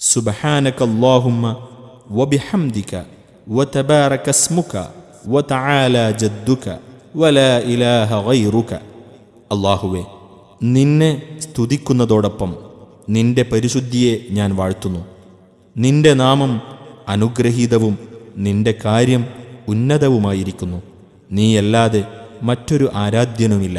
സുബഹാനക അല്ലാഹുമ്മ വബിഹംദിക വതബാരക സ്മുക വതആല ജദ്ദുക വലാ ഇലാഹ ഗൈറുക. അല്ലാഹുവേ നിന്നെ സ്തുതിക്കുന്നതോടൊപ്പം നിന്റെ പരിശുദ്ധിയെ ഞാൻ വാഴ്ത്തുന്നു. നിന്റെ നാമം അനുഗ്രഹീതവും നിന്റെ കാര്യം ഉന്നതവുമായിരിക്കുന്നു. നീയല്ലാതെ മറ്റൊരു ആരാധ്യനുമില്ല.